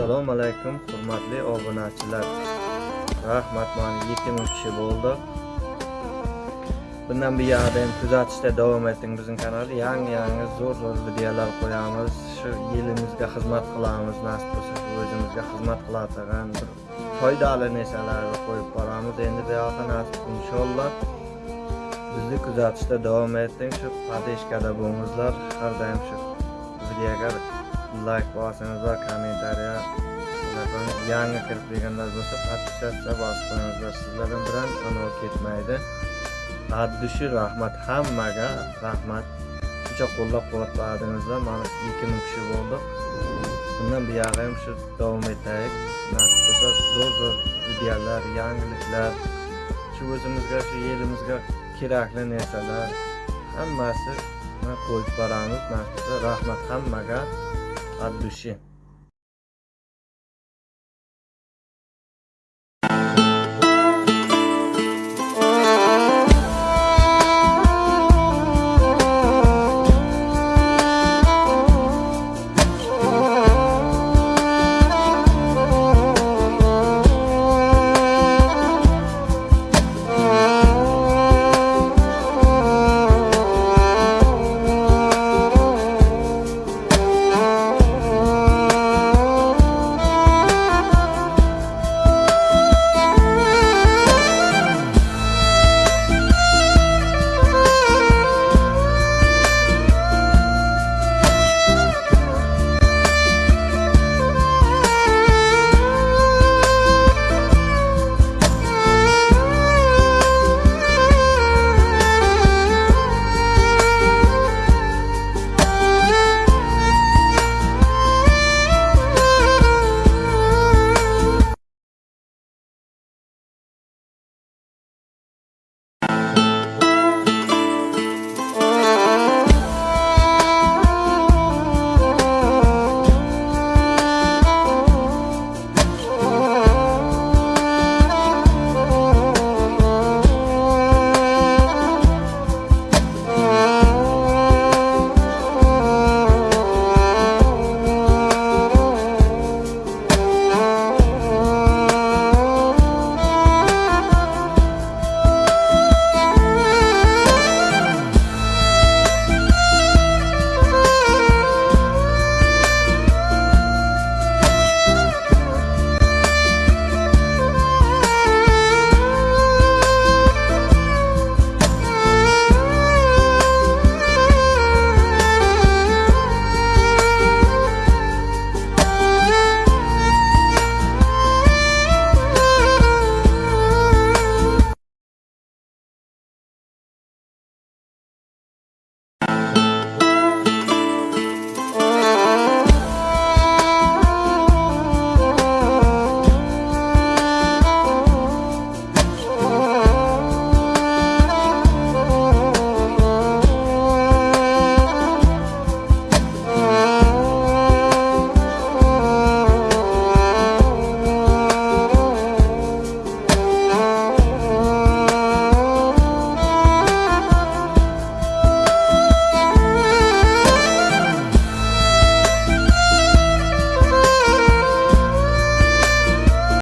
assalomu alaykum hurmatli obunachilar. Rahmat mana yetti ming kishi bo'ldi. Bundan buyog'ida ham kuzatishda davom eting bizning kanalda yangi yangi zo'r zo'r videolar qo'yamiz. Shu yilimizga xizmat qilamiz nasib bo'lsa shu o'zimizga xizmat qiladigan bir foydali narsalarni qo'yib boramiz. Endi buyog'i nasib inshaalloh bizni kuzatishda davom eting shu podeshkada bo'lingizlar har doim shu videoga layk bosingizlar kommentariya yangi kirib kelganlar bo'lsa подписаться bosib qo'yingizlar sizlardan biron anov ketmaydi. Addushi rahmat hammaga rahmat. Shuncha qo'llab quvvatladingizlar mana ikki ming kishi bo'ldik bundan buyog'i ham shu davom etaylik. Nasib bo'lsa zo'r zo'r videolar yangiliklar shu o'zimizga shu yelimizga kerakli narsalar hammasi qo'yib boramiz. Nasib bo'lsa rahmat hammaga 반드시